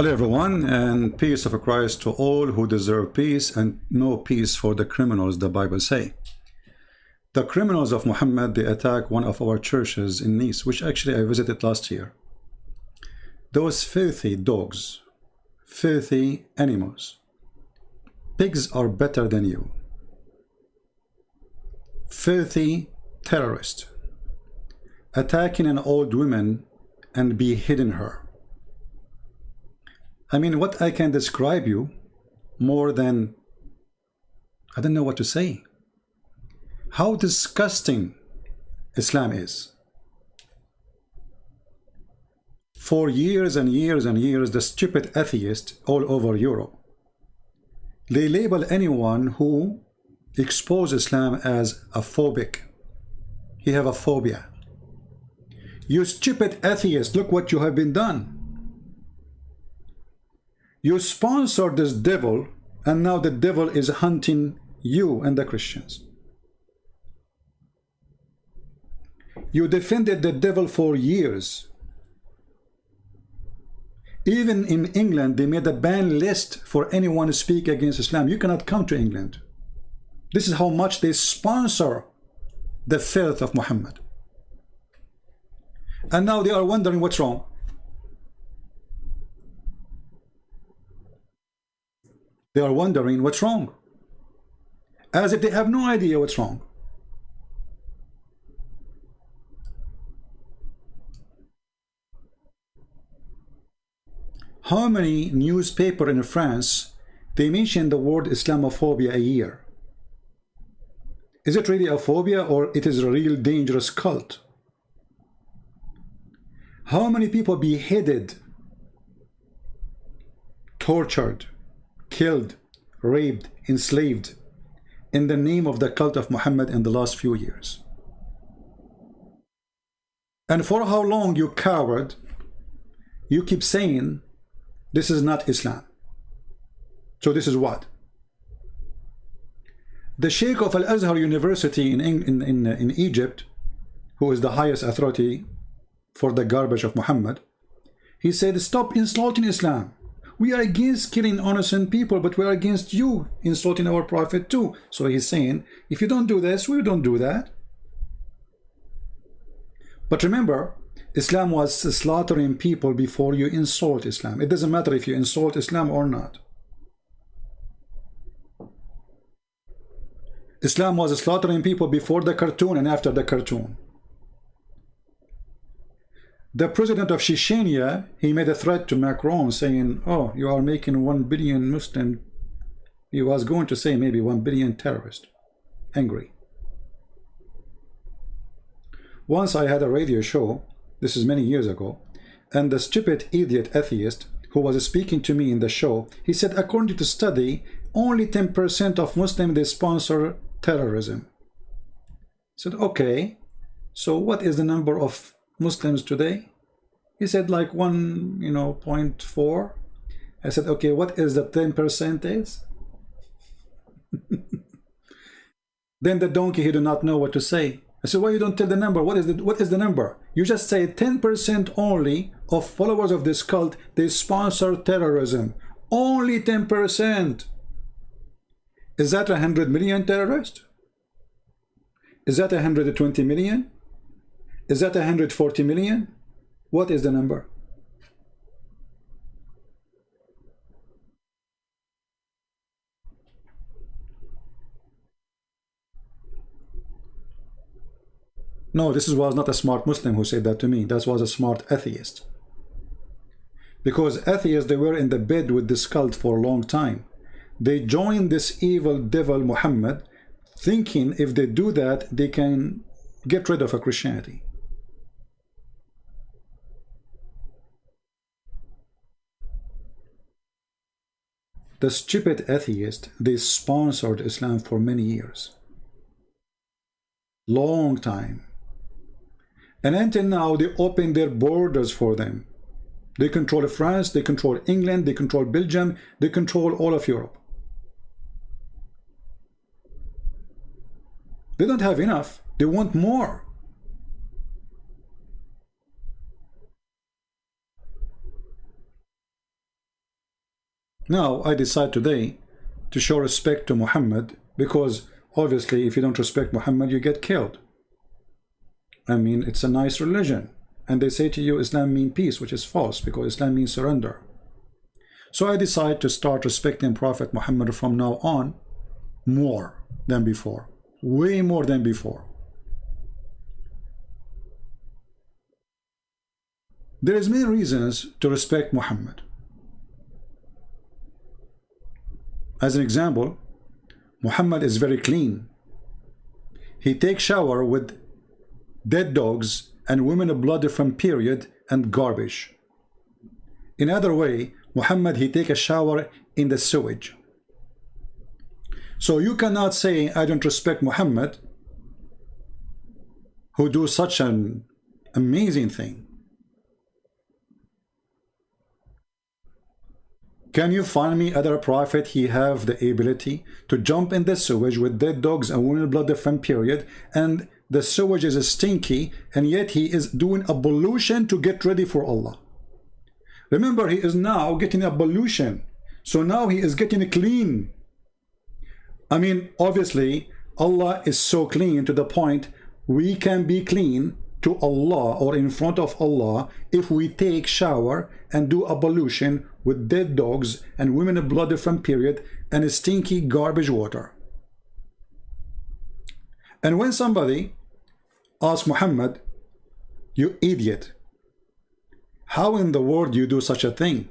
Hello everyone and peace of Christ to all who deserve peace and no peace for the criminals the Bible say. The criminals of Muhammad they attack one of our churches in Nice which actually I visited last year. Those filthy dogs, filthy animals. Pigs are better than you. Filthy terrorist attacking an old woman and beheading her I mean, what I can describe you more than, I don't know what to say. How disgusting Islam is. For years and years and years, the stupid atheists all over Europe, they label anyone who exposes Islam as a phobic. He have a phobia. You stupid atheist, look what you have been done. You sponsored this devil, and now the devil is hunting you and the Christians. You defended the devil for years. Even in England, they made a ban list for anyone to speak against Islam. You cannot come to England. This is how much they sponsor the filth of Muhammad. And now they are wondering what's wrong. They are wondering what's wrong. As if they have no idea what's wrong. How many newspaper in France they mention the word Islamophobia a year? Is it really a phobia or it is a real dangerous cult? How many people beheaded, tortured, killed, raped, enslaved in the name of the cult of Muhammad in the last few years. And for how long, you coward, you keep saying this is not Islam. So this is what? The Sheikh of Al-Azhar University in, in, in, uh, in Egypt, who is the highest authority for the garbage of Muhammad, he said, stop insulting Islam. We are against killing innocent people, but we are against you insulting our prophet too. So he's saying, if you don't do this, we don't do that. But remember, Islam was slaughtering people before you insult Islam. It doesn't matter if you insult Islam or not. Islam was slaughtering people before the cartoon and after the cartoon. The president of Chechnya, he made a threat to Macron saying, oh, you are making 1 billion Muslim, he was going to say maybe 1 billion terrorist, angry. Once I had a radio show, this is many years ago, and the stupid idiot atheist who was speaking to me in the show, he said, according to study, only 10% of Muslims, they sponsor terrorism. I said, okay, so what is the number of Muslims today? He said like one, you know, point four. I said, okay, what is the 10% is? then the donkey, he did not know what to say. I said, why you don't tell the number? What is the, what is the number? You just say 10% only of followers of this cult, they sponsor terrorism. Only 10%. Is that 100 million terrorists? Is that 120 million? Is that 140 million? What is the number? No, this was not a smart Muslim who said that to me. That was a smart atheist. Because atheists, they were in the bed with this cult for a long time. They joined this evil devil Muhammad, thinking if they do that, they can get rid of a Christianity. The stupid atheist, they sponsored Islam for many years. Long time. And until now, they open their borders for them. They control France, they control England, they control Belgium, they control all of Europe. They don't have enough. They want more. Now I decide today to show respect to Muhammad because obviously if you don't respect Muhammad you get killed. I mean it's a nice religion and they say to you Islam means peace which is false because Islam means surrender. So I decide to start respecting Prophet Muhammad from now on more than before way more than before there is many reasons to respect Muhammad as an example Muhammad is very clean. He takes shower with dead dogs and women of blood from period and garbage. In other way Muhammad he take a shower in the sewage. So you cannot say, I don't respect Muhammad, who do such an amazing thing. Can you find me other prophet he have the ability to jump in the sewage with dead dogs and women blood from period and the sewage is stinky and yet he is doing ablution to get ready for Allah. Remember he is now getting ablution. So now he is getting clean I mean, obviously, Allah is so clean to the point we can be clean to Allah or in front of Allah if we take shower and do ablution with dead dogs and women of blood from period and stinky garbage water. And when somebody asks Muhammad, you idiot, how in the world you do such a thing?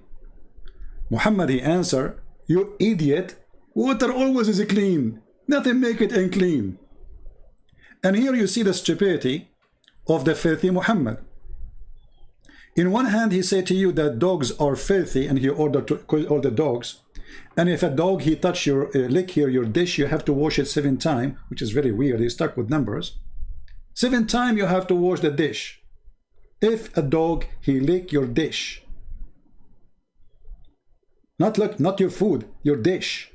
Muhammad, he answer, you idiot, Water always is clean. Nothing make it unclean. And here you see the stupidity of the filthy Muhammad. In one hand, he said to you that dogs are filthy, and he ordered to all the dogs. And if a dog he touch your uh, lick here your dish, you have to wash it seven times, which is very weird. He's stuck with numbers. Seven times you have to wash the dish. If a dog he lick your dish, not like not your food, your dish.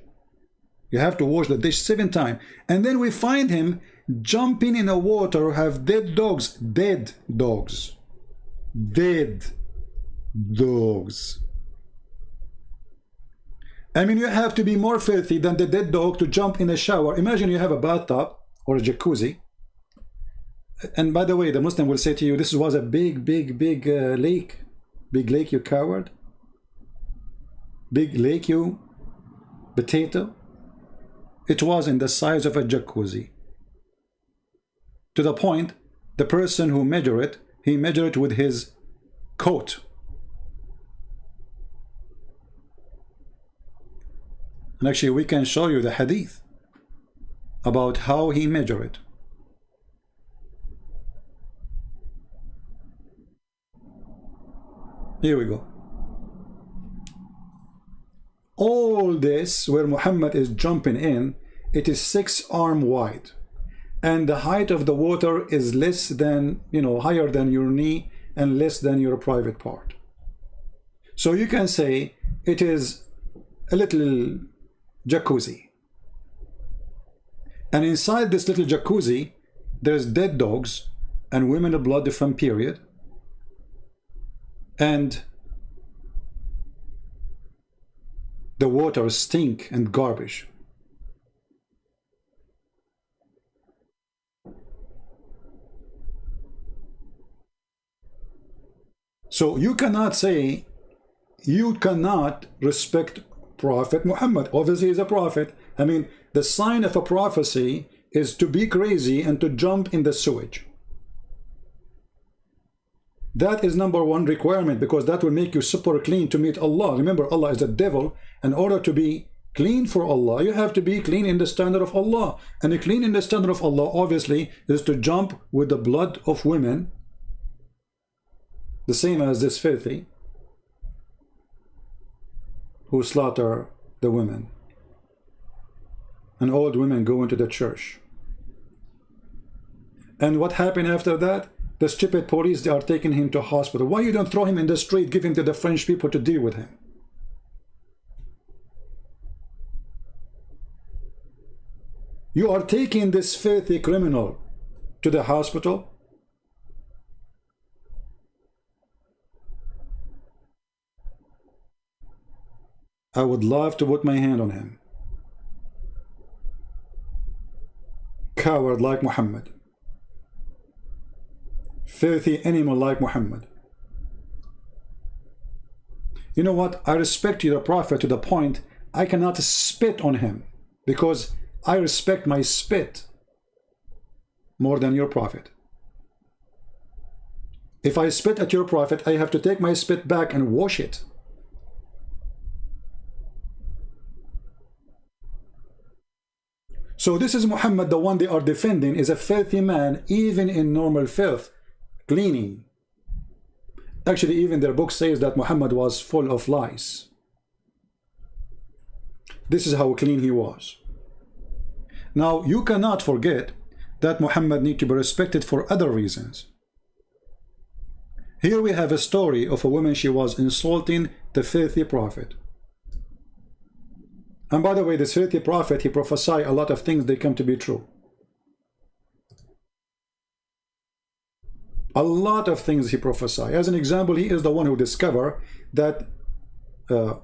You have to wash the dish seven times. And then we find him jumping in the water, have dead dogs. Dead dogs. Dead dogs. I mean, you have to be more filthy than the dead dog to jump in a shower. Imagine you have a bathtub or a jacuzzi. And by the way, the Muslim will say to you, this was a big, big, big uh, lake. Big lake, you coward. Big lake, you potato. It was in the size of a jacuzzi. To the point, the person who measured it, he measured it with his coat. And actually we can show you the hadith about how he measured it. Here we go all this where Muhammad is jumping in it is six arm wide and the height of the water is less than you know higher than your knee and less than your private part. So you can say it is a little jacuzzi. And inside this little jacuzzi there's dead dogs and women of blood from period. And the water stink and garbage. So you cannot say, you cannot respect Prophet Muhammad. Obviously, he's a prophet. I mean, the sign of a prophecy is to be crazy and to jump in the sewage. That is number one requirement because that will make you super clean to meet Allah. Remember, Allah is a devil. In order to be clean for Allah, you have to be clean in the standard of Allah. And clean in the standard of Allah, obviously, is to jump with the blood of women, the same as this filthy, who slaughter the women. And old women go into the church. And what happened after that? The stupid police, they are taking him to hospital. Why you don't throw him in the street, give him to the French people to deal with him? You are taking this filthy criminal to the hospital. I would love to put my hand on him. Coward like Muhammad. Filthy animal like Muhammad. You know what? I respect you, the Prophet, to the point I cannot spit on him because I respect my spit more than your Prophet. If I spit at your Prophet, I have to take my spit back and wash it. So this is Muhammad, the one they are defending, is a filthy man, even in normal filth, cleaning. Actually, even their book says that Muhammad was full of lies. This is how clean he was. Now, you cannot forget that Muhammad need to be respected for other reasons. Here we have a story of a woman, she was insulting the filthy prophet. And by the way, the filthy prophet, he prophesied a lot of things, they come to be true. A lot of things he prophesied. As an example, he is the one who discovered that uh,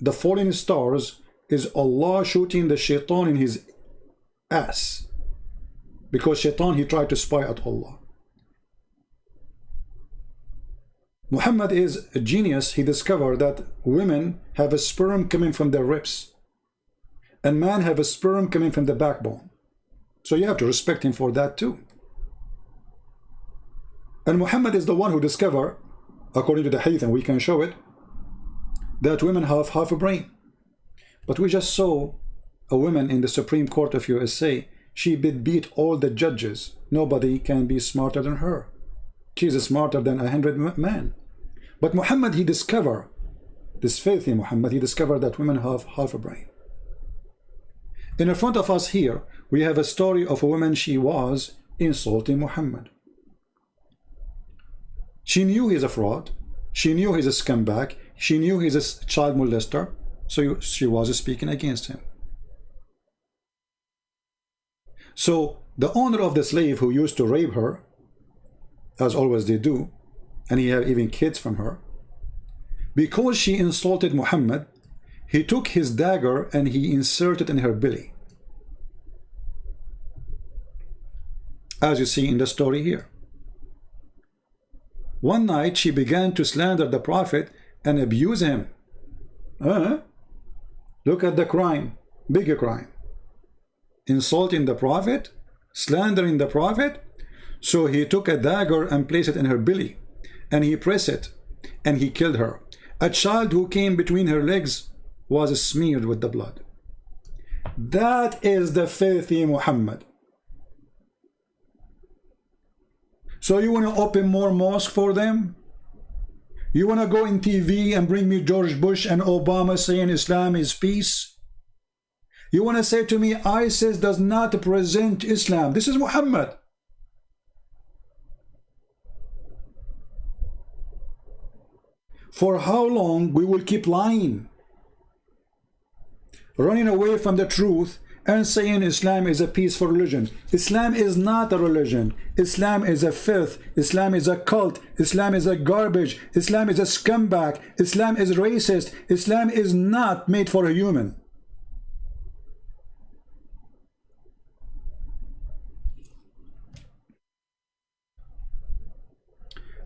the falling stars is Allah shooting the shaitan in his ass. Because shaitan, he tried to spy at Allah. Muhammad is a genius. He discovered that women have a sperm coming from their ribs. And man have a sperm coming from the backbone. So you have to respect him for that too. And Muhammad is the one who discovered, according to the hadith, and we can show it, that women have half a brain. But we just saw a woman in the Supreme Court of USA, she beat all the judges. Nobody can be smarter than her. She's smarter than a hundred men. But Muhammad, he discovered, this filthy Muhammad, he discovered that women have half a brain. In front of us here, we have a story of a woman, she was insulting Muhammad. She knew he's a fraud. She knew he's a scumbag. She knew he's a child molester. So she was speaking against him. So the owner of the slave who used to rape her, as always they do, and he had even kids from her, because she insulted Muhammad, he took his dagger and he inserted in her belly. As you see in the story here. One night she began to slander the Prophet and abuse him. Uh, look at the crime, bigger crime. Insulting the Prophet, slandering the Prophet. So he took a dagger and placed it in her belly and he pressed it and he killed her. A child who came between her legs was smeared with the blood. That is the filthy Muhammad. So you want to open more mosque for them? You want to go in TV and bring me George Bush and Obama saying Islam is peace? You want to say to me ISIS does not present Islam. This is Muhammad. For how long we will keep lying? Running away from the truth and saying Islam is a peaceful religion. Islam is not a religion. Islam is a filth. Islam is a cult. Islam is a garbage. Islam is a scumbag. Islam is racist. Islam is not made for a human.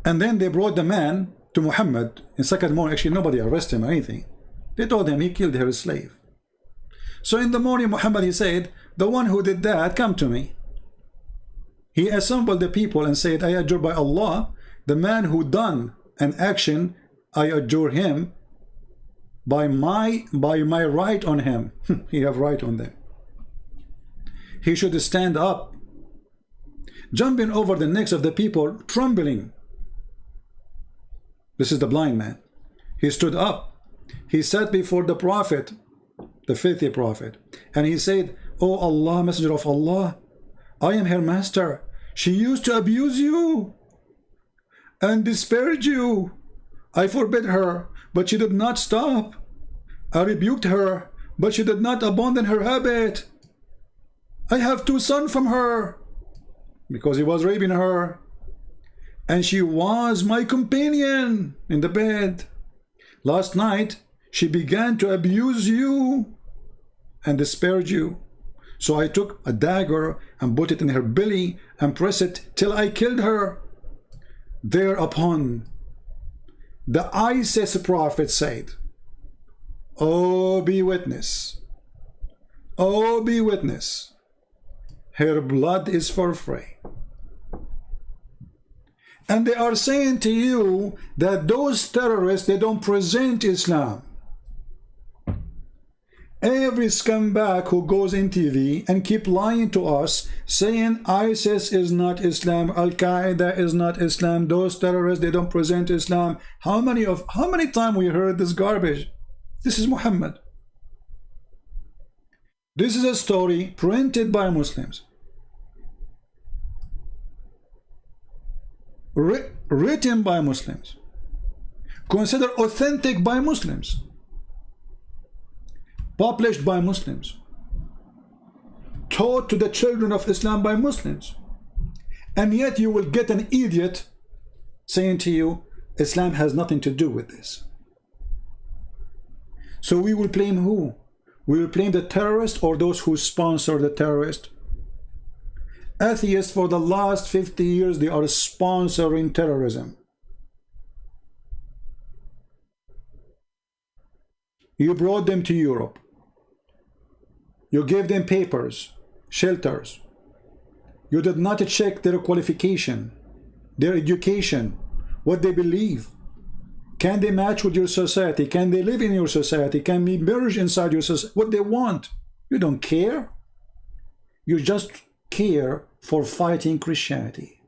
And then they brought the man to Muhammad in second morning. Actually, nobody arrested him or anything. They told him he killed her slave. So in the morning, Muhammad, he said, the one who did that, come to me. He assembled the people and said, I adjure by Allah, the man who done an action, I adjure him by my by my right on him. he have right on them. He should stand up, jumping over the necks of the people, trembling. This is the blind man. He stood up. He sat before the Prophet the filthy prophet. And he said, O oh Allah, Messenger of Allah, I am her master. She used to abuse you and disparage you. I forbid her, but she did not stop. I rebuked her, but she did not abandon her habit. I have two sons from her because he was raping her. And she was my companion in the bed. Last night, she began to abuse you and disparage you. So I took a dagger and put it in her belly and pressed it till I killed her. Thereupon, the ISIS prophet said, Oh, be witness. Oh, be witness. Her blood is for free. And they are saying to you that those terrorists, they don't present Islam. Every scumbag who goes in TV and keep lying to us, saying ISIS is not Islam, Al-Qaeda is not Islam, those terrorists, they don't present Islam. How many of how many times we heard this garbage? This is Muhammad. This is a story printed by Muslims. written by Muslims. Considered authentic by Muslims published by Muslims, taught to the children of Islam by Muslims. And yet you will get an idiot saying to you, Islam has nothing to do with this. So we will blame who? We will blame the terrorist or those who sponsor the terrorist? Atheists for the last 50 years, they are sponsoring terrorism. You brought them to Europe. You gave them papers, shelters. You did not check their qualification, their education, what they believe. Can they match with your society? Can they live in your society? Can we merge inside your society? What they want? You don't care. You just care for fighting Christianity.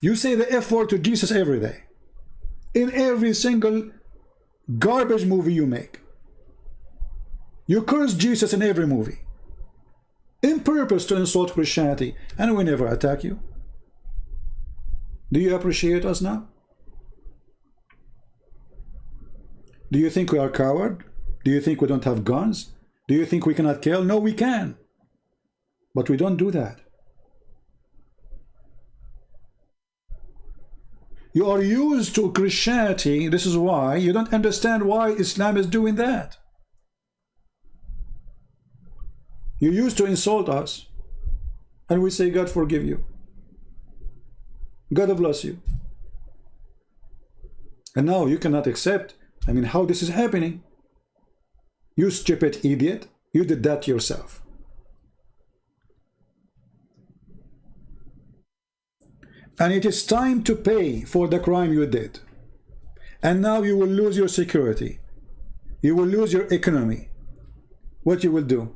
You say the F word to Jesus every day. In every single garbage movie you make. You curse Jesus in every movie. In purpose to insult Christianity. And we never attack you. Do you appreciate us now? Do you think we are coward? Do you think we don't have guns? Do you think we cannot kill? No, we can. But we don't do that. You are used to Christianity. This is why you don't understand why Islam is doing that. You used to insult us. And we say, God forgive you. God bless you. And now you cannot accept, I mean, how this is happening. You stupid idiot. You did that yourself. And it is time to pay for the crime you did. And now you will lose your security. You will lose your economy. What you will do?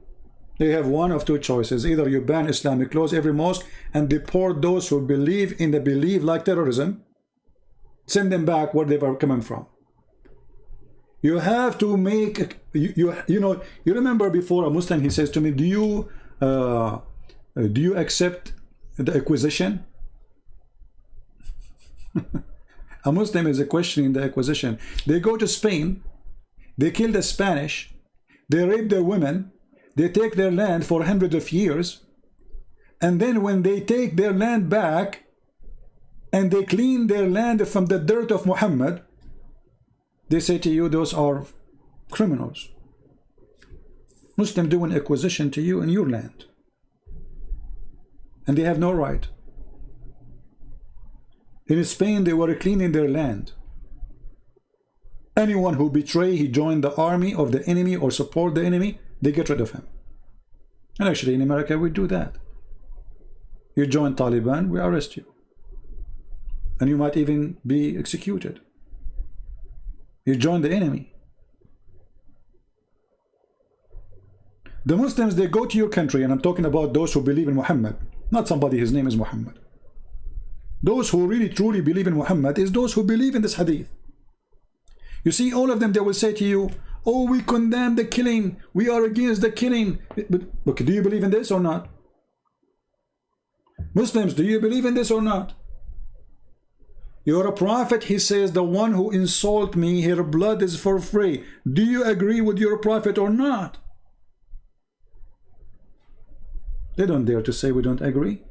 They have one of two choices. Either you ban Islamic laws every mosque and deport those who believe in the belief like terrorism, send them back where they were coming from. You have to make, you, you, you know, you remember before a Muslim, he says to me, do you, uh, do you accept the acquisition? a Muslim is a questioning the acquisition. They go to Spain, they kill the Spanish, they rape their women, they take their land for hundreds of years. And then when they take their land back and they clean their land from the dirt of Muhammad, they say to you, those are criminals. Muslim doing acquisition to you in your land. And they have no right. In Spain, they were cleaning their land. Anyone who betray, he joined the army of the enemy or support the enemy, they get rid of him. And actually in America we do that. You join Taliban, we arrest you. And you might even be executed. You join the enemy. The Muslims, they go to your country, and I'm talking about those who believe in Muhammad, not somebody, his name is Muhammad. Those who really truly believe in Muhammad is those who believe in this hadith. You see, all of them, they will say to you, Oh, we condemn the killing. We are against the killing. But, do you believe in this or not? Muslims, do you believe in this or not? You're a prophet, he says, the one who insult me, her blood is for free. Do you agree with your prophet or not? They don't dare to say we don't agree.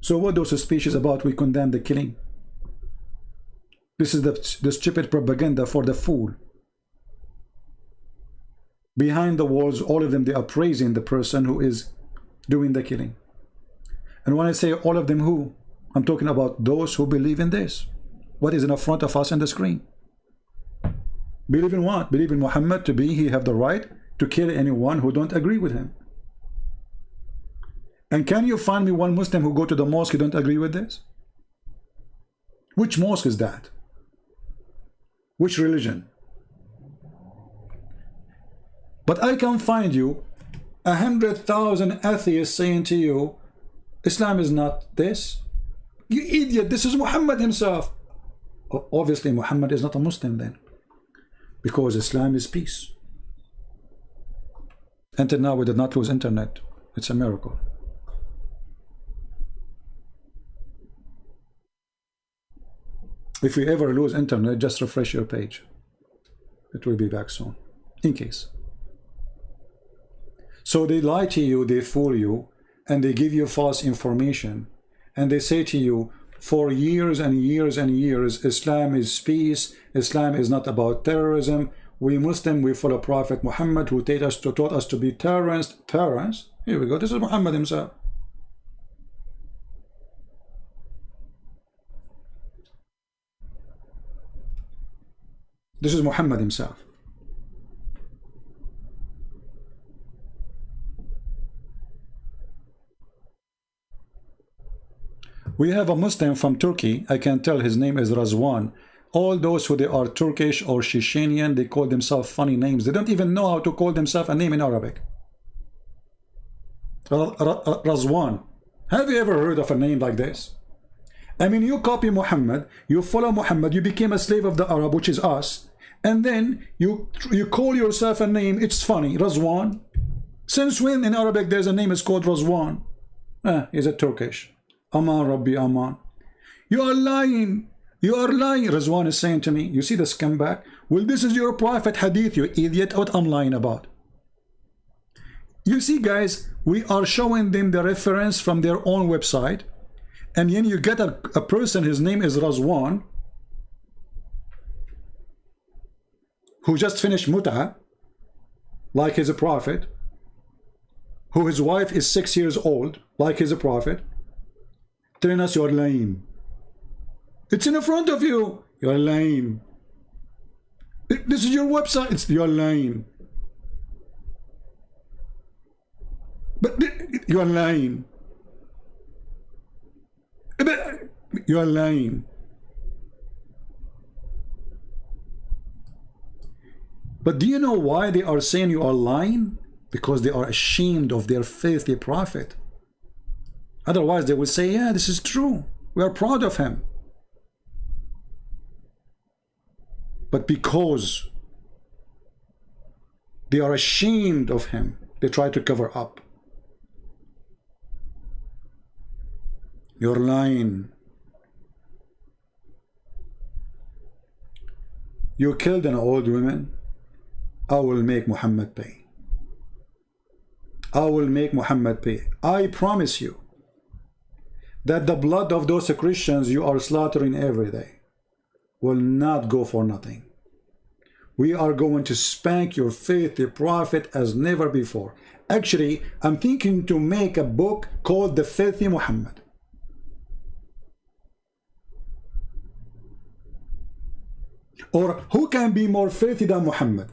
So what those speeches about we condemn the killing? This is the, the stupid propaganda for the fool. Behind the walls, all of them, they are praising the person who is doing the killing. And when I say all of them who, I'm talking about those who believe in this. What is in front of us on the screen? Believe in what? Believe in Muhammad to be, he have the right to kill anyone who don't agree with him. And can you find me one Muslim who go to the mosque who don't agree with this? Which mosque is that? Which religion? But I can find you a hundred thousand atheists saying to you, Islam is not this. You idiot, this is Muhammad himself. Obviously, Muhammad is not a Muslim then. Because Islam is peace. Until now, we did not lose internet. It's a miracle. If we ever lose internet, just refresh your page. It will be back soon, in case. So they lie to you, they fool you, and they give you false information. And they say to you, for years and years and years, Islam is peace, Islam is not about terrorism. We Muslim, we follow Prophet Muhammad who taught us to, taught us to be terrorists. Terrorists? Here we go, this is Muhammad himself. This is Muhammad himself. We have a Muslim from Turkey. I can tell his name is Razwan. All those who they are Turkish or Shishanian, they call themselves funny names. They don't even know how to call themselves a name in Arabic. Razwan. Have you ever heard of a name like this? I mean, you copy Muhammad, you follow Muhammad, you became a slave of the Arab, which is us, and then you you call yourself a name it's funny Razwan since when in Arabic there's a name is called Razwan ah, is it Turkish Aman Rabbi Aman you are lying. You are lying. Razwan is saying to me you see the scumbag well this is your prophet hadith you idiot. What I'm lying about? You see guys we are showing them the reference from their own website and then you get a, a person his name is Razwan who just finished muta, like he's a prophet, who his wife is six years old, like he's a prophet, telling us you're lying. It's in the front of you. You're lying. This is your website. It's you're lame. But you're lame. You're lying. But do you know why they are saying you are lying? Because they are ashamed of their filthy prophet. Otherwise, they would say, yeah, this is true. We are proud of him. But because they are ashamed of him, they try to cover up. You're lying. You killed an old woman I will make Muhammad pay. I will make Muhammad pay. I promise you that the blood of those Christians you are slaughtering every day will not go for nothing. We are going to spank your faithful prophet as never before. Actually, I'm thinking to make a book called The Filthy Muhammad. Or who can be more filthy than Muhammad?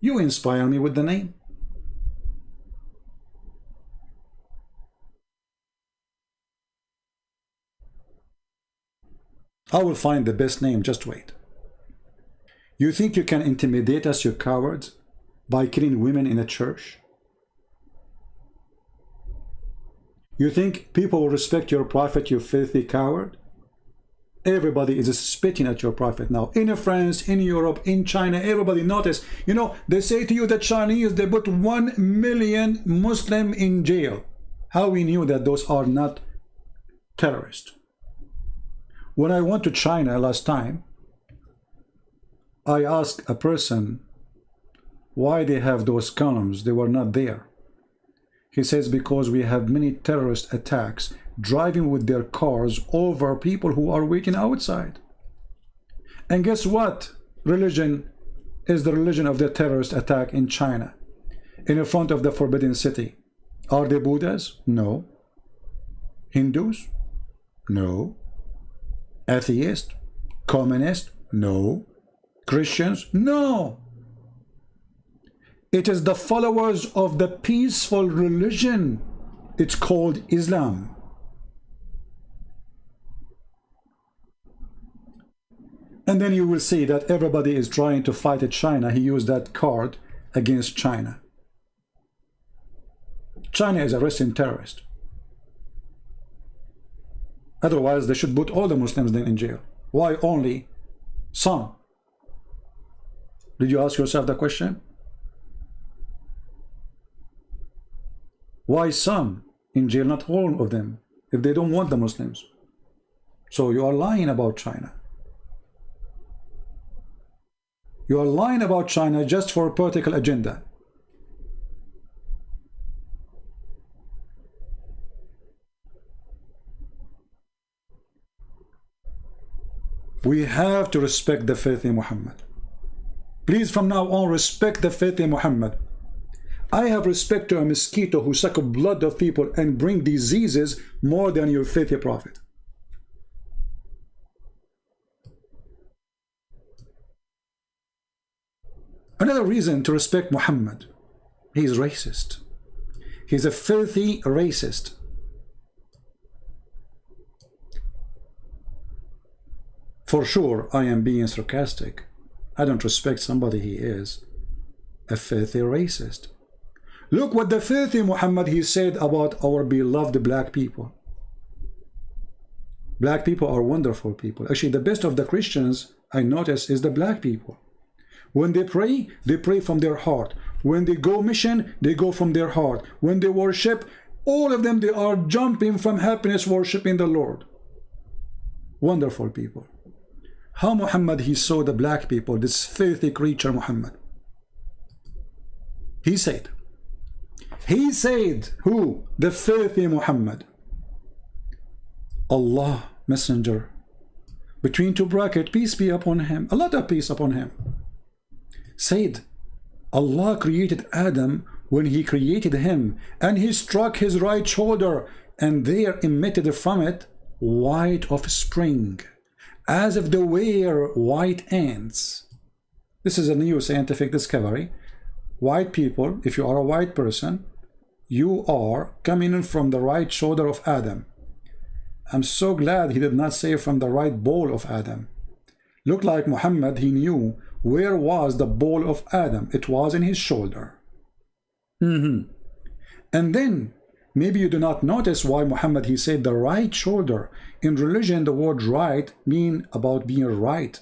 You inspire me with the name. I will find the best name, just wait. You think you can intimidate us, you cowards, by killing women in a church? You think people will respect your prophet, you filthy coward? Everybody is spitting at your prophet now. In France, in Europe, in China, everybody notice. You know, they say to you that Chinese, they put one million Muslim in jail. How we knew that those are not terrorists. When I went to China last time, I asked a person why they have those columns. They were not there. He says because we have many terrorist attacks driving with their cars over people who are waiting outside. And guess what? Religion is the religion of the terrorist attack in China, in front of the Forbidden City. Are they Buddhas? No. Hindus? No. Atheist? Communist? No. Christians? No. It is the followers of the peaceful religion. It's called Islam. And then you will see that everybody is trying to fight at China. He used that card against China. China is arresting terrorists. Otherwise, they should put all the Muslims then in jail. Why only some? Did you ask yourself the question? Why some in jail, not all of them, if they don't want the Muslims? So you are lying about China. You are lying about China just for a political agenda. We have to respect the faith in Muhammad. Please from now on respect the faith in Muhammad. I have respect to a mosquito who suck blood of people and bring diseases more than your faithful prophet. Another reason to respect Muhammad, he is racist. He's a filthy racist. For sure, I am being sarcastic. I don't respect somebody he is. A filthy racist. Look what the filthy Muhammad he said about our beloved black people. Black people are wonderful people. Actually, the best of the Christians I notice is the black people. When they pray, they pray from their heart. When they go mission, they go from their heart. When they worship, all of them, they are jumping from happiness worshiping the Lord. Wonderful people. How Muhammad, he saw the black people, this filthy creature Muhammad. He said, he said, who? The filthy Muhammad. Allah, messenger, between two brackets, peace be upon him, a lot of peace upon him said Allah created Adam when he created him and he struck his right shoulder and there emitted from it white offspring as if they were white ants this is a new scientific discovery white people if you are a white person you are coming in from the right shoulder of Adam I'm so glad he did not say from the right ball of Adam looked like Muhammad he knew where was the ball of Adam? It was in his shoulder. Mm -hmm. And then, maybe you do not notice why Muhammad, he said the right shoulder. In religion, the word right mean about being right.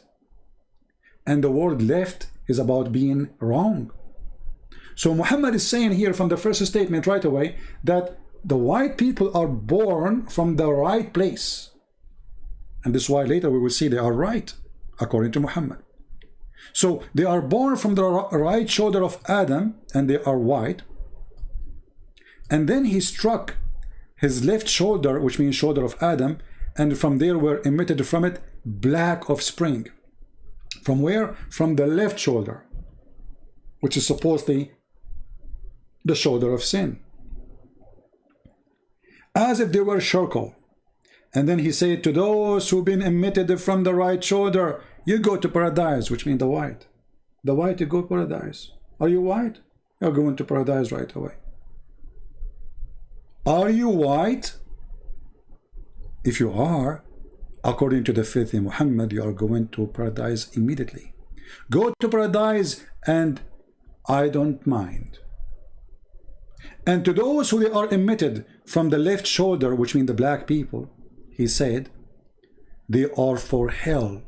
And the word left is about being wrong. So Muhammad is saying here from the first statement right away that the white people are born from the right place. And this is why later we will see they are right, according to Muhammad. So they are born from the right shoulder of Adam and they are white. And then he struck his left shoulder, which means shoulder of Adam, and from there were emitted from it black offspring. From where? From the left shoulder, which is supposedly the shoulder of sin. As if they were charcoal. And then he said, to those who've been emitted from the right shoulder, you go to paradise, which means the white. The white, you go to paradise. Are you white? You're going to paradise right away. Are you white? If you are, according to the faith in Muhammad, you are going to paradise immediately. Go to paradise and I don't mind. And to those who are emitted from the left shoulder, which means the black people, he said, they are for hell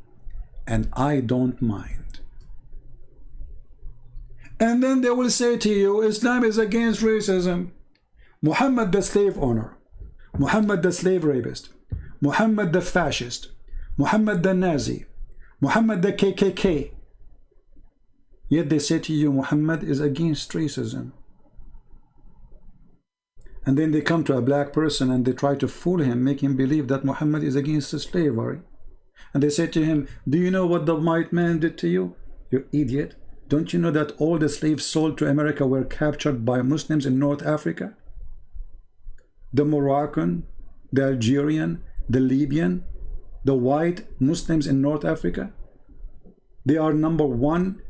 and I don't mind. And then they will say to you, Islam is against racism. Muhammad the slave owner, Muhammad the slave rapist, Muhammad the fascist, Muhammad the Nazi, Muhammad the KKK. Yet they say to you, Muhammad is against racism. And then they come to a black person and they try to fool him, make him believe that Muhammad is against slavery. And they say to him, do you know what the white man did to you? You idiot. Don't you know that all the slaves sold to America were captured by Muslims in North Africa? The Moroccan, the Algerian, the Libyan, the white Muslims in North Africa, they are number one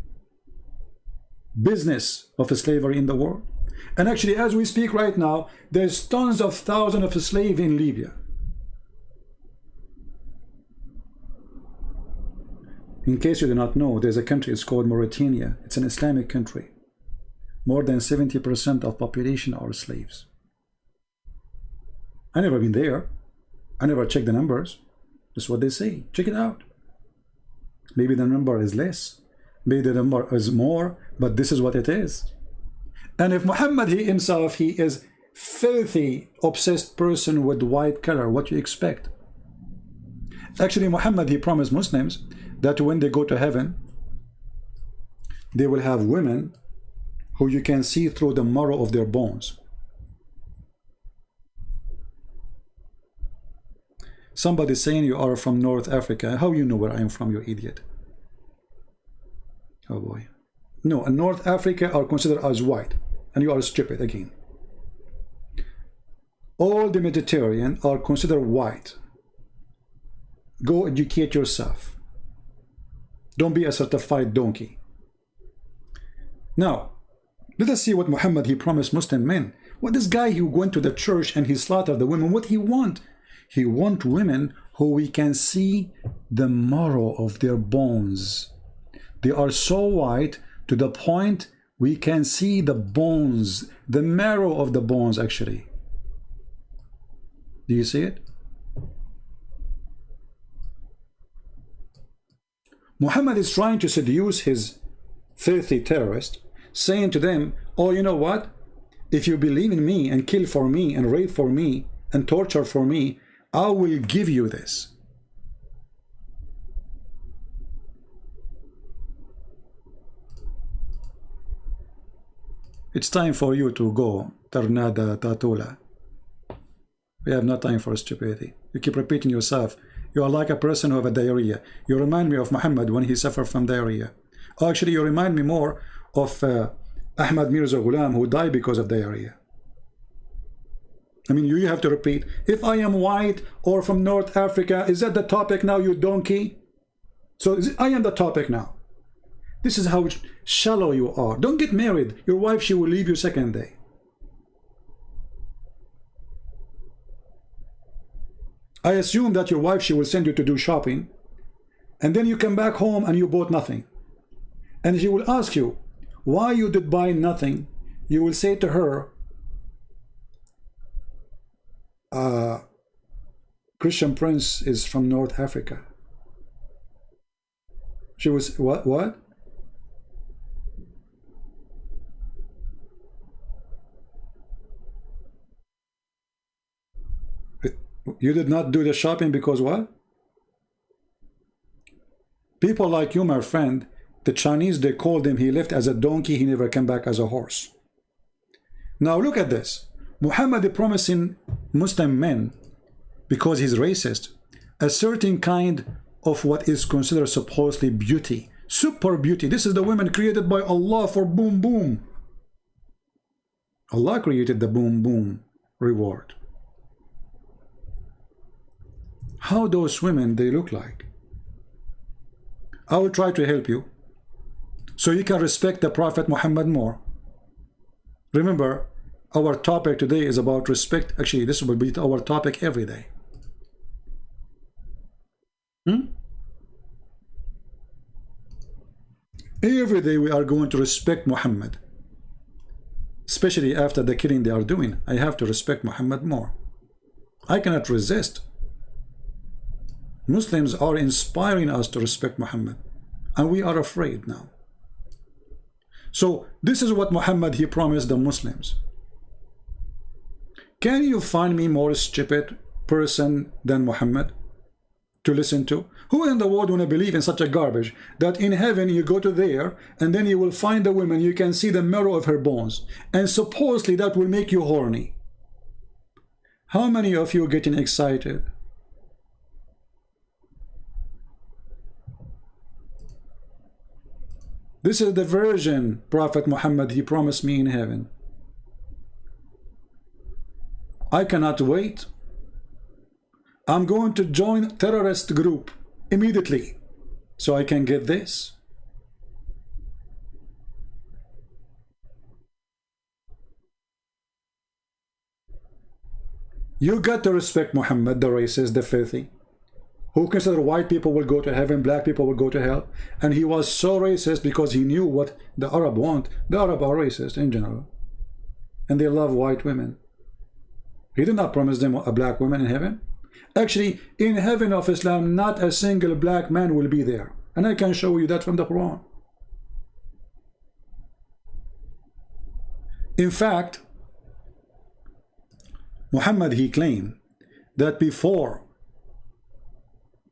business of slavery in the world. And actually, as we speak right now, there's tons of thousands of slaves in Libya. In case you do not know, there's a country, it's called Mauritania. It's an Islamic country. More than 70% of population are slaves. I never been there. I never checked the numbers. That's what they say. Check it out. Maybe the number is less. Maybe the number is more, but this is what it is. And if Muhammad he himself, he is filthy, obsessed person with white color, what you expect? Actually, Muhammad, he promised Muslims that when they go to heaven, they will have women who you can see through the marrow of their bones. Somebody saying you are from North Africa. How you know where I am from, you idiot? Oh boy. No, North Africa are considered as white. And you are stupid again. All the Mediterranean are considered white. Go educate yourself. Don't be a certified donkey. Now, let us see what Muhammad he promised Muslim men. What this guy who went to the church and he slaughtered the women, what he want? He want women who we can see the marrow of their bones. They are so white to the point we can see the bones, the marrow of the bones actually. Do you see it? Muhammad is trying to seduce his filthy terrorist, saying to them, oh, you know what? If you believe in me and kill for me and rape for me and torture for me, I will give you this. It's time for you to go, Ternada Tatula. We have no time for stupidity. You keep repeating yourself. You are like a person who have a diarrhea. You remind me of Muhammad when he suffered from diarrhea. Actually, you remind me more of uh, Ahmad Mirza Ghulam who died because of diarrhea. I mean, you have to repeat, if I am white or from North Africa, is that the topic now, you donkey? So I am the topic now. This is how shallow you are. Don't get married. Your wife, she will leave you second day. I assume that your wife, she will send you to do shopping. And then you come back home and you bought nothing. And she will ask you, why you did buy nothing. You will say to her, uh, Christian Prince is from North Africa. She was, what, what? You did not do the shopping because what? People like you, my friend, the Chinese, they called him, he left as a donkey, he never came back as a horse. Now look at this. Muhammad is promising Muslim men, because he's racist, a certain kind of what is considered supposedly beauty. Super beauty. This is the women created by Allah for boom boom. Allah created the boom boom reward how those women they look like. I will try to help you so you can respect the Prophet Muhammad more. Remember, our topic today is about respect. Actually, this will be our topic every day. Hmm? Every day we are going to respect Muhammad. Especially after the killing they are doing. I have to respect Muhammad more. I cannot resist. Muslims are inspiring us to respect Muhammad and we are afraid now so this is what Muhammad he promised the Muslims can you find me more stupid person than Muhammad to listen to who in the world want to believe in such a garbage that in heaven you go to there and then you will find a woman you can see the marrow of her bones and supposedly that will make you horny How many of you are getting excited? This is the version Prophet Muhammad he promised me in heaven. I cannot wait. I'm going to join terrorist group immediately so I can get this. You got to respect Muhammad, the racist, the filthy, who considered white people will go to heaven, black people will go to hell. And he was so racist because he knew what the Arab want. The Arab are racist in general. And they love white women. He did not promise them a black woman in heaven. Actually, in heaven of Islam, not a single black man will be there. And I can show you that from the Quran. In fact, Muhammad, he claimed that before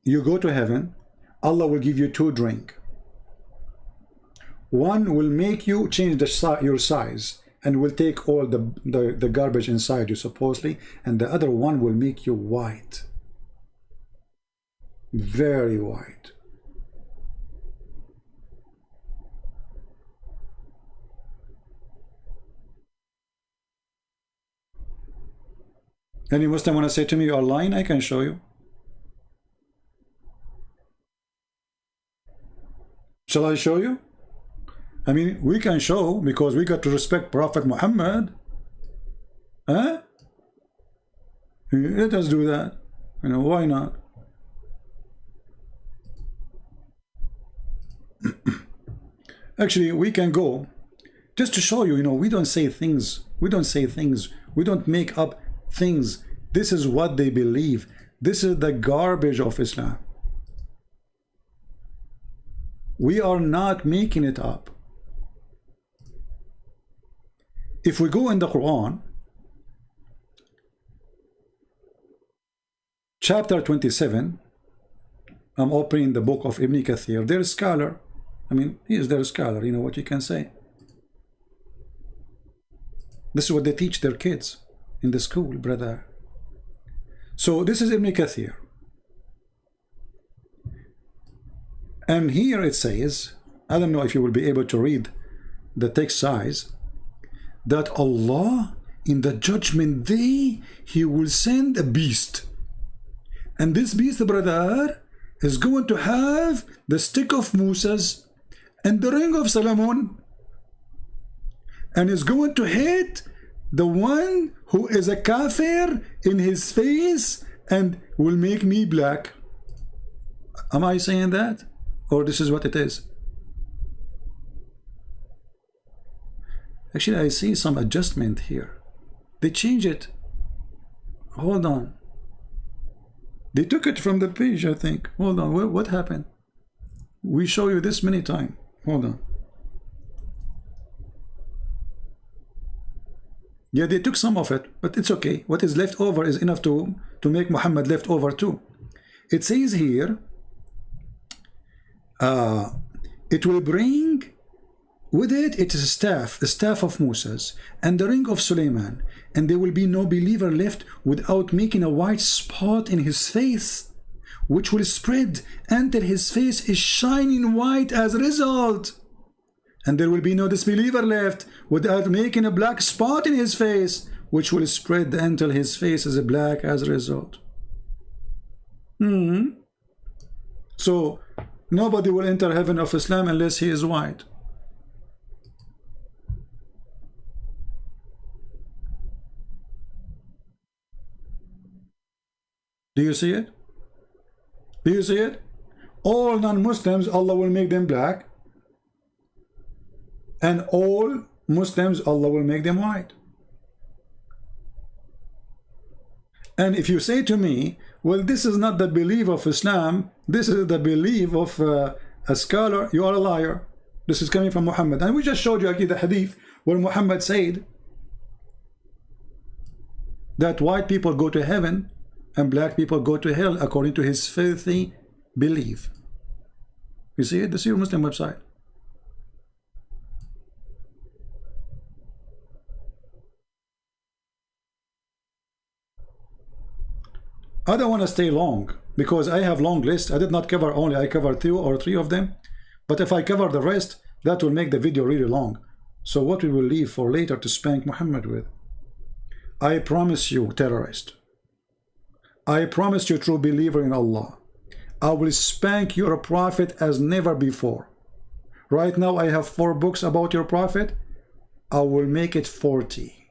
you go to heaven, Allah will give you two drink. One will make you change the, your size and will take all the, the, the garbage inside you supposedly and the other one will make you white very white Any Muslim want to say to me you are lying? I can show you. Shall I show you? I mean, we can show because we got to respect Prophet Muhammad. Huh? Let us do that. You know, why not? Actually, we can go just to show you, you know, we don't say things. We don't say things. We don't make up things. This is what they believe. This is the garbage of Islam. We are not making it up. If we go in the Quran, chapter 27, I'm opening the book of Ibn Kathir. They're scholar. I mean, he is their scholar, you know what you can say. This is what they teach their kids in the school, brother. So this is Ibn Kathir. And here it says, I don't know if you will be able to read the text size, that Allah in the judgment day he will send a beast. And this beast brother is going to have the stick of Moses and the ring of Solomon. And is going to hit the one who is a kafir in his face and will make me black. Am I saying that? Or this is what it is Actually, I see some adjustment here. They change it. Hold on. They took it from the page, I think. Hold on. What, what happened? We show you this many times. Hold on. Yeah, they took some of it, but it's okay. What is left over is enough to, to make Muhammad left over too. It says here, uh, it will bring with it, it is a staff, the staff of Moses, and the ring of Suleiman, and there will be no believer left without making a white spot in his face, which will spread until his face is shining white as a result. And there will be no disbeliever left without making a black spot in his face, which will spread until his face is black as a result. Hmm. So, nobody will enter heaven of Islam unless he is white. Do you see it? Do you see it? All non-Muslims, Allah will make them black. And all Muslims, Allah will make them white. And if you say to me, well, this is not the belief of Islam, this is the belief of uh, a scholar, you are a liar. This is coming from Muhammad. And we just showed you again the hadith where Muhammad said that white people go to heaven and black people go to hell according to his filthy belief. You see it? This is your Muslim website. I don't want to stay long because I have long list. I did not cover only, I covered two or three of them. But if I cover the rest, that will make the video really long. So what we will leave for later to spank Muhammad with. I promise you, terrorist. I promise you, true believer in Allah. I will spank your prophet as never before. Right now I have four books about your prophet. I will make it 40.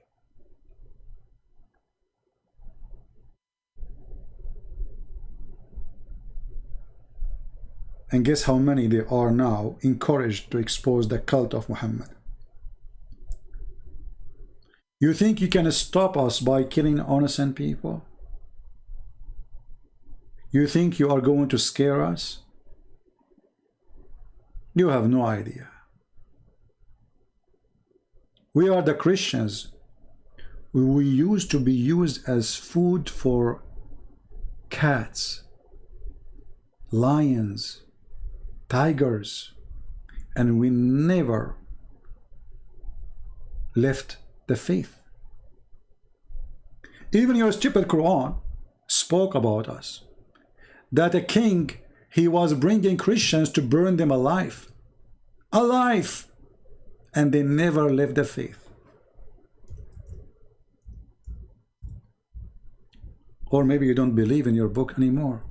And guess how many they are now encouraged to expose the cult of Muhammad. You think you can stop us by killing innocent people? You think you are going to scare us? You have no idea. We are the Christians. We used to be used as food for cats, lions, tigers, and we never left the faith. Even your stupid Quran spoke about us. That a king, he was bringing Christians to burn them alive. Alive! And they never left the faith. Or maybe you don't believe in your book anymore.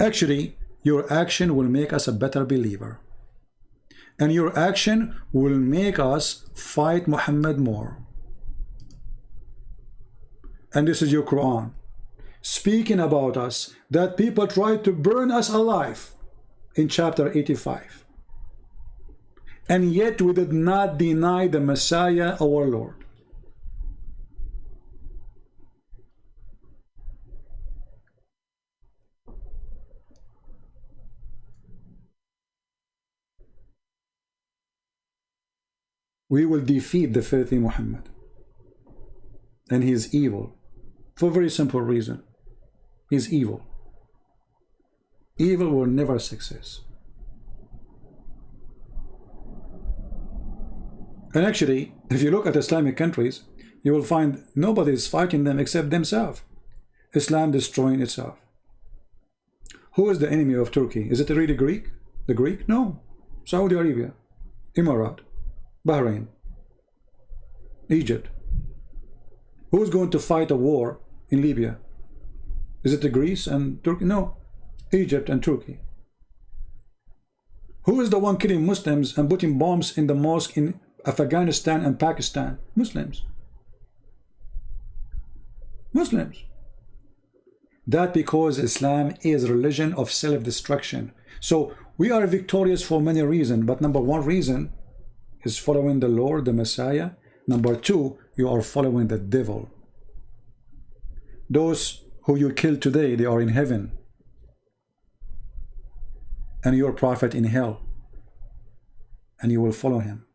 Actually, your action will make us a better believer. And your action will make us fight Muhammad more. And this is your Quran. Speaking about us, that people tried to burn us alive in chapter 85. And yet we did not deny the Messiah, our Lord. we will defeat the filthy Muhammad. And he is evil. For very simple reason. He's evil. Evil will never success. And actually, if you look at Islamic countries, you will find nobody is fighting them except themselves. Islam destroying itself. Who is the enemy of Turkey? Is it really Greek? The Greek? No. Saudi Arabia, Emirat, Bahrain, Egypt. Who's going to fight a war in Libya? Is it the Greece and Turkey? No, Egypt and Turkey. Who is the one killing Muslims and putting bombs in the mosque in Afghanistan and Pakistan? Muslims. Muslims. That because Islam is religion of self-destruction. So we are victorious for many reasons, but number one reason is following the Lord, the Messiah. Number two, you are following the devil. Those who you kill today, they are in heaven. And your prophet in hell. And you will follow him.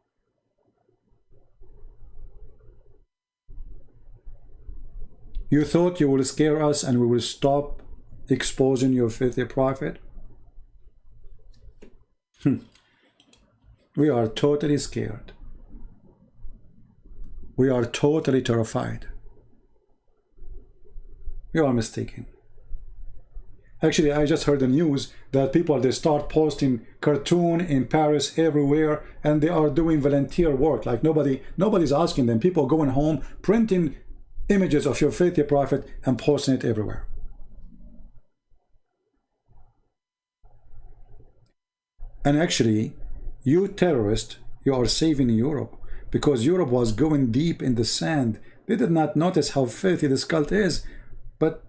You thought you will scare us and we will stop exposing your filthy prophet? Hmm. We are totally scared. We are totally terrified. You are mistaken. Actually, I just heard the news that people, they start posting cartoon in Paris everywhere, and they are doing volunteer work. Like nobody, nobody's asking them. People going home, printing images of your faithful prophet and posting it everywhere. And actually, you terrorist, you are saving Europe because Europe was going deep in the sand. They did not notice how filthy this cult is, but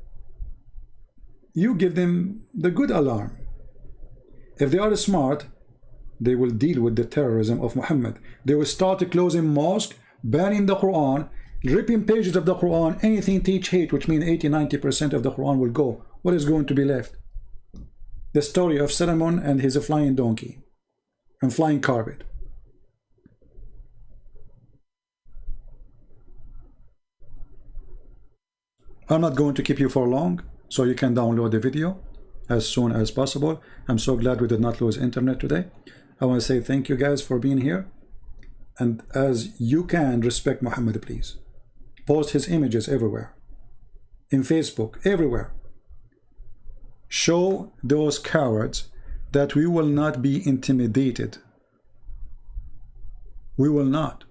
you give them the good alarm. If they are smart, they will deal with the terrorism of Muhammad. They will start closing mosque, banning the Quran, ripping pages of the Quran, anything teach hate, which means 80-90% of the Quran will go. What is going to be left? The story of Solomon and his flying donkey and flying carpet. I'm not going to keep you for long, so you can download the video as soon as possible. I'm so glad we did not lose internet today. I want to say thank you guys for being here. And as you can, respect Muhammad, please. post his images everywhere. In Facebook, everywhere. Show those cowards that we will not be intimidated. We will not.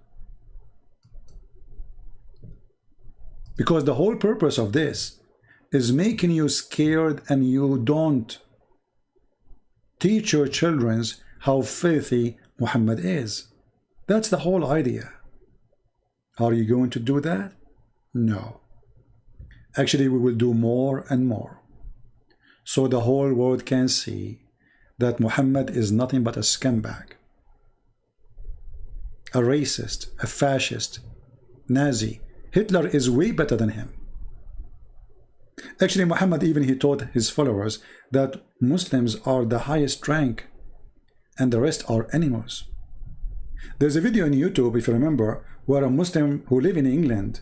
Because the whole purpose of this is making you scared and you don't teach your children how filthy Muhammad is. That's the whole idea. Are you going to do that? No. Actually, we will do more and more. So the whole world can see that Muhammad is nothing but a scumbag, a racist, a fascist, Nazi. Hitler is way better than him. Actually, Muhammad even he taught his followers that Muslims are the highest rank and the rest are animals. There's a video on YouTube, if you remember, where a Muslim who live in England,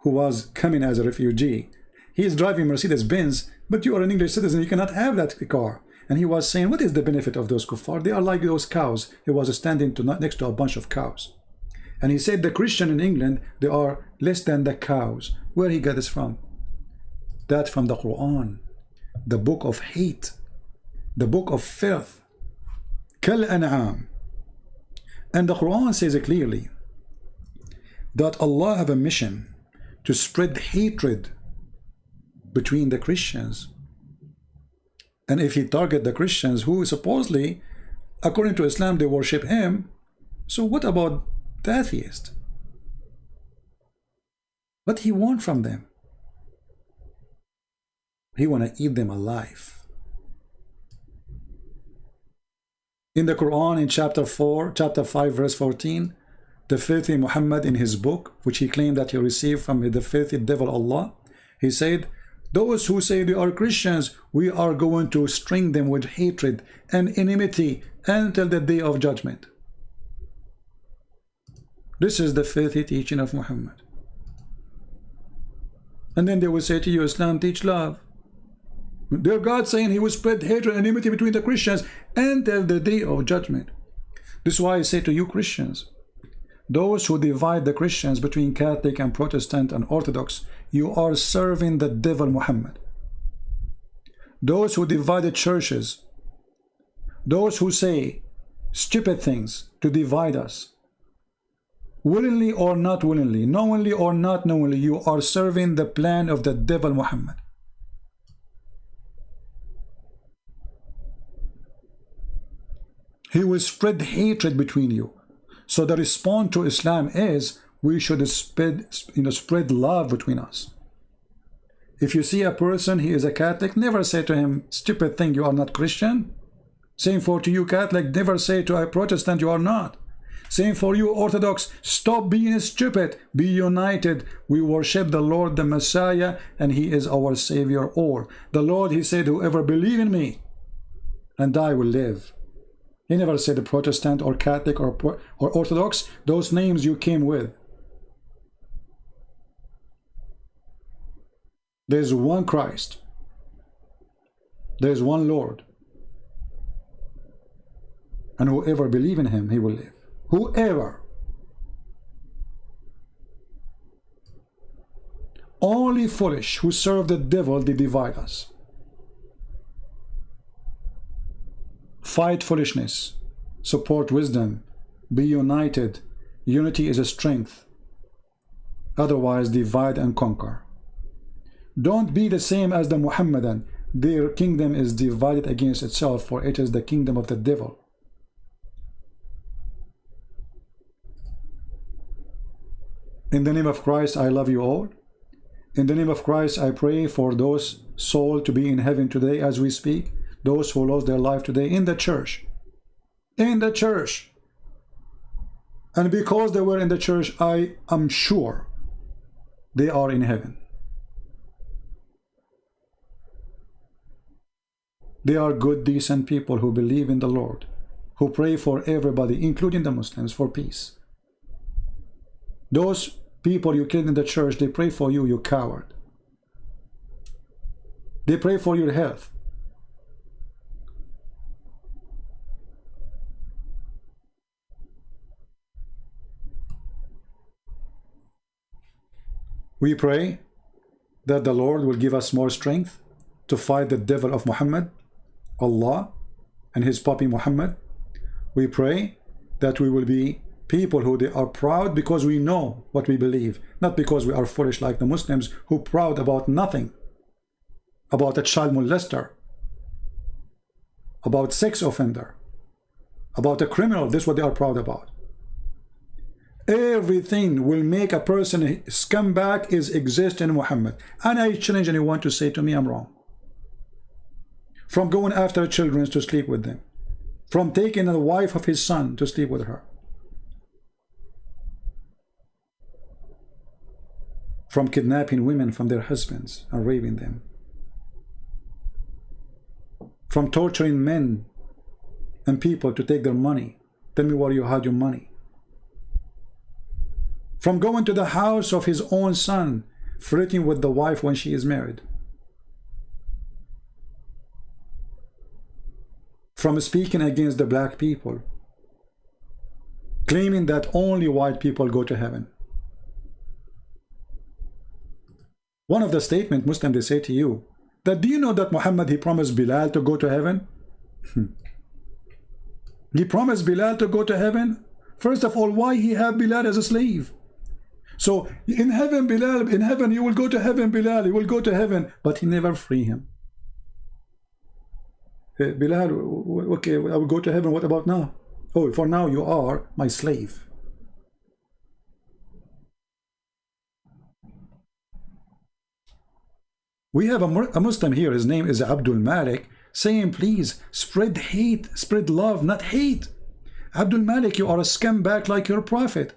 who was coming as a refugee, he is driving Mercedes-Benz, but you are an English citizen, you cannot have that car. And he was saying, what is the benefit of those kuffar? They are like those cows. He was standing to, next to a bunch of cows. And he said the Christian in England, they are less than the cows. Where he got this from? That from the Quran, the book of hate, the book of filth. Kal an'am. And the Quran says it clearly that Allah have a mission to spread hatred between the Christians. And if he target the Christians who supposedly, according to Islam, they worship him, so what about the atheist? What he want from them? He want to eat them alive. In the Quran, in chapter 4, chapter 5, verse 14, the filthy Muhammad in his book, which he claimed that he received from the filthy devil Allah, he said, those who say they are Christians, we are going to string them with hatred and enmity until the day of judgment. This is the filthy teaching of Muhammad. And then they will say to you, Islam teach love. Their God saying he will spread hatred and enmity between the Christians until the day of judgment. This is why I say to you Christians, those who divide the Christians between Catholic and Protestant and Orthodox, you are serving the devil Muhammad. Those who divide the churches, those who say stupid things to divide us, willingly or not willingly, knowingly or not knowingly, you are serving the plan of the devil Muhammad. He will spread hatred between you. So the response to Islam is we should spread, you know, spread love between us. If you see a person, he is a Catholic, never say to him, stupid thing, you are not Christian. Same for to you Catholic, never say to a Protestant, you are not. Same for you Orthodox, stop being stupid, be united. We worship the Lord, the Messiah, and he is our Savior all. The Lord, he said, whoever believe in me and I will live. He never said Protestant or Catholic or, or Orthodox, those names you came with. There's one Christ. There's one Lord. And whoever believe in him, he will live. Whoever. Only foolish who serve the devil, they divide us. Fight foolishness. Support wisdom. Be united. Unity is a strength. Otherwise, divide and conquer. Don't be the same as the Muhammadan. Their kingdom is divided against itself, for it is the kingdom of the devil. In the name of Christ, I love you all. In the name of Christ, I pray for those souls to be in heaven today as we speak those who lost their life today in the church. In the church. And because they were in the church, I am sure they are in heaven. They are good, decent people who believe in the Lord, who pray for everybody, including the Muslims, for peace. Those people you killed in the church, they pray for you, you coward. They pray for your health. We pray that the Lord will give us more strength to fight the devil of Muhammad, Allah, and his puppy Muhammad. We pray that we will be people who they are proud because we know what we believe, not because we are foolish like the Muslims who proud about nothing, about a child molester, about sex offender, about a criminal. This is what they are proud about. Everything will make a person scumbag is exist in Muhammad. And I challenge anyone to say to me I'm wrong. From going after children to sleep with them. From taking the wife of his son to sleep with her. From kidnapping women from their husbands and raping them. From torturing men and people to take their money. Tell me where you had your money from going to the house of his own son, flirting with the wife when she is married. From speaking against the black people, claiming that only white people go to heaven. One of the statement Muslim they say to you, that do you know that Muhammad he promised Bilal to go to heaven? Hmm. he promised Bilal to go to heaven? First of all, why he had Bilal as a slave? So in heaven, Bilal, in heaven, you will go to heaven, Bilal, you will go to heaven. But he never free him. Uh, Bilal, okay, I will go to heaven. What about now? Oh, for now you are my slave. We have a, Muslim here, his name is Abdul Malik, saying, please, spread hate, spread love, not hate. Abdul Malik, you are a scumbag like your prophet.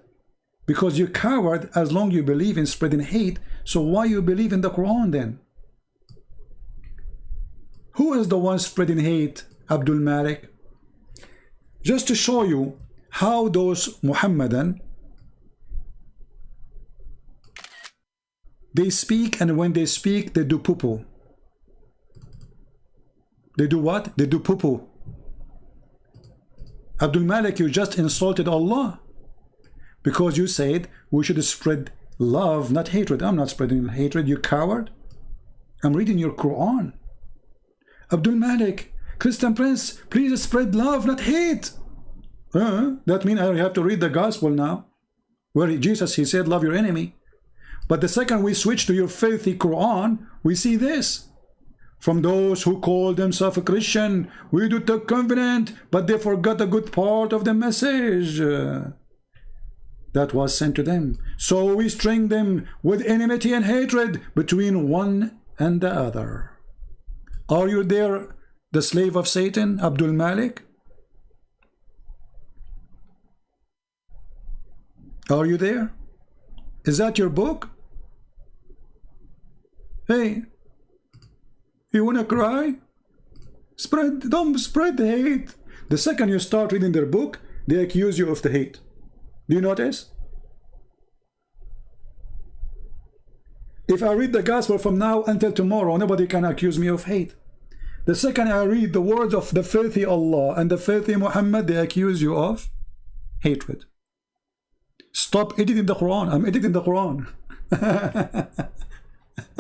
Because you're coward as long you believe in spreading hate. So why you believe in the Quran then? Who is the one spreading hate? Abdul Malik. Just to show you how those Muhammadan they speak and when they speak they do poo-poo. They do what? They do poo-poo. Abdul Malik, you just insulted Allah because you said we should spread love, not hatred. I'm not spreading hatred, you coward. I'm reading your Quran. Abdul Malik, Christian Prince, please spread love, not hate. Uh, that means I have to read the gospel now. Where Jesus, he said, love your enemy. But the second we switch to your filthy Quran, we see this. From those who call themselves a Christian, we do the covenant, but they forgot a good part of the message uh, that was sent to them. So we string them with enmity and hatred between one and the other. Are you there, the slave of Satan, Abdul Malik? Are you there? Is that your book? Hey, you wanna cry? Spread, don't spread the hate. The second you start reading their book, they accuse you of the hate. Do you notice? If I read the gospel from now until tomorrow, nobody can accuse me of hate. The second I read the words of the filthy Allah and the filthy Muhammad, they accuse you of hatred. Stop editing the Quran. I'm editing the Quran.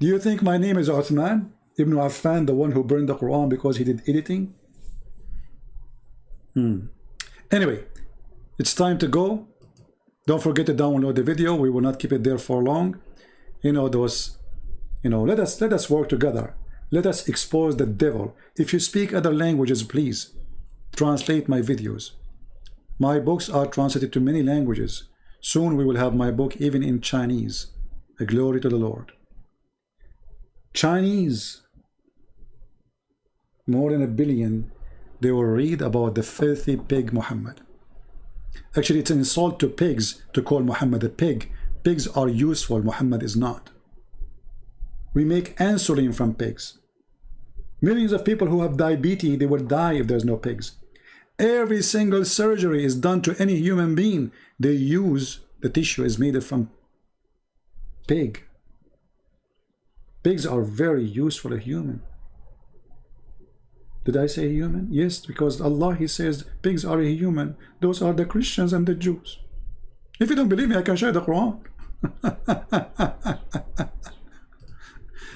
Do you think my name is Uthman Ibn Affan, the one who burned the Quran because he did editing? Hmm. Anyway, it's time to go. Don't forget to download the video. We will not keep it there for long. You know, those, you know, let us let us work together. Let us expose the devil. If you speak other languages, please translate my videos. My books are translated to many languages. Soon we will have my book even in Chinese. A glory to the Lord. Chinese, more than a billion, they will read about the filthy pig Muhammad. Actually, it's an insult to pigs to call Muhammad a pig. Pigs are useful, Muhammad is not. We make insulin from pigs. Millions of people who have diabetes, they will die if there's no pigs. Every single surgery is done to any human being. They use, the tissue is made from pig. Pigs are very useful a human. Did I say human? Yes, because Allah, He says pigs are a human. Those are the Christians and the Jews. If you don't believe me, I can show you the Quran.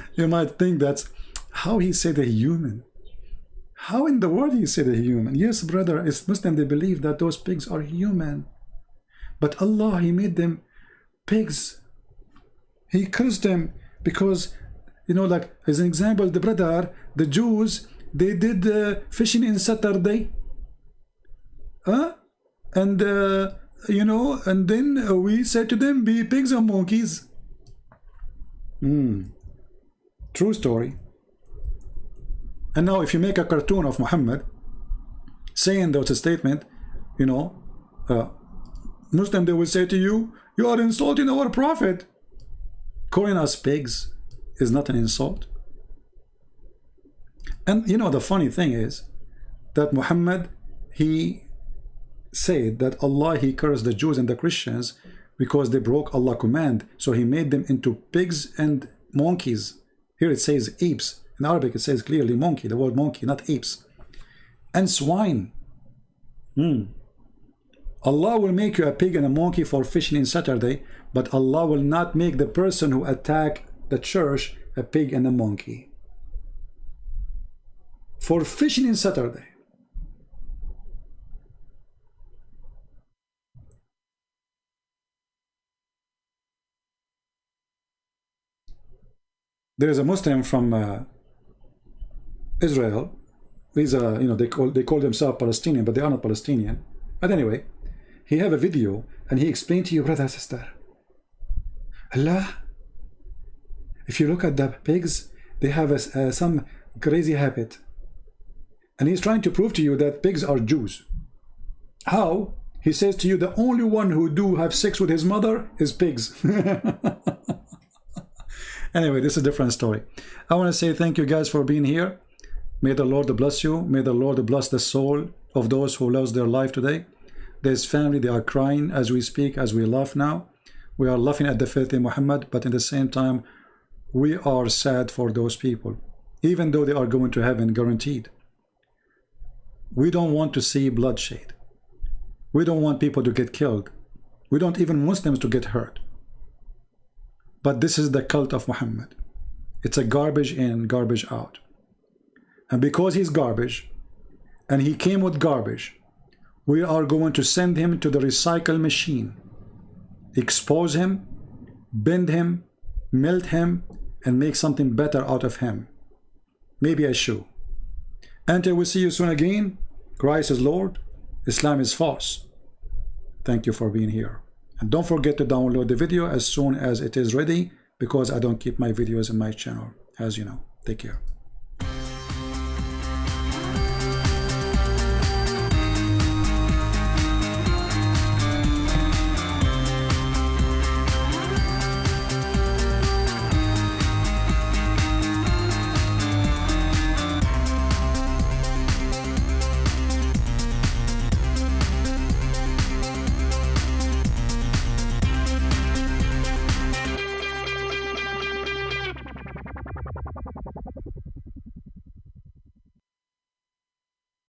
you might think that's how he said a human. How in the world he said a human? Yes, brother, it's Muslim, they believe that those pigs are human. But Allah, He made them pigs. He cursed them because, you know, like as an example, the brother, the Jews, they did uh, fishing in Saturday. Huh? And, uh, you know, and then we said to them, be pigs or monkeys. Hmm. True story. And now if you make a cartoon of Muhammad saying those statement, you know, uh, Muslim, they will say to you, you are insulting our prophet. Calling us pigs is not an insult. And you know, the funny thing is that Muhammad, he said that Allah, he cursed the Jews and the Christians because they broke Allah command. So he made them into pigs and monkeys. Here it says apes. In Arabic, it says clearly monkey, the word monkey, not apes. And swine. Hmm. Allah will make you a pig and a monkey for fishing in Saturday, but Allah will not make the person who attack the church a pig and a monkey. For fishing in Saturday. There is a Muslim from uh, Israel. These are, you know, they call they call themselves Palestinian, but they are not Palestinian. But anyway, he have a video and he explained to you, brother, sister. Allah, if you look at the pigs, they have a, some crazy habit. And he's trying to prove to you that pigs are Jews. How? He says to you, the only one who do have sex with his mother is pigs. anyway, this is a different story. I want to say thank you guys for being here. May the Lord bless you. May the Lord bless the soul of those who lost their life today. There's family, they are crying as we speak, as we laugh now. We are laughing at the filthy Muhammad, but at the same time, we are sad for those people, even though they are going to heaven guaranteed. We don't want to see bloodshed. We don't want people to get killed. We don't even Muslims to get hurt. But this is the cult of Muhammad. It's a garbage in, garbage out. And because he's garbage, and he came with garbage, we are going to send him to the recycle machine, expose him, bend him, melt him, and make something better out of him. Maybe a shoe. Until we see you soon again, Christ is Lord, Islam is false. Thank you for being here. And don't forget to download the video as soon as it is ready because I don't keep my videos in my channel, as you know. Take care.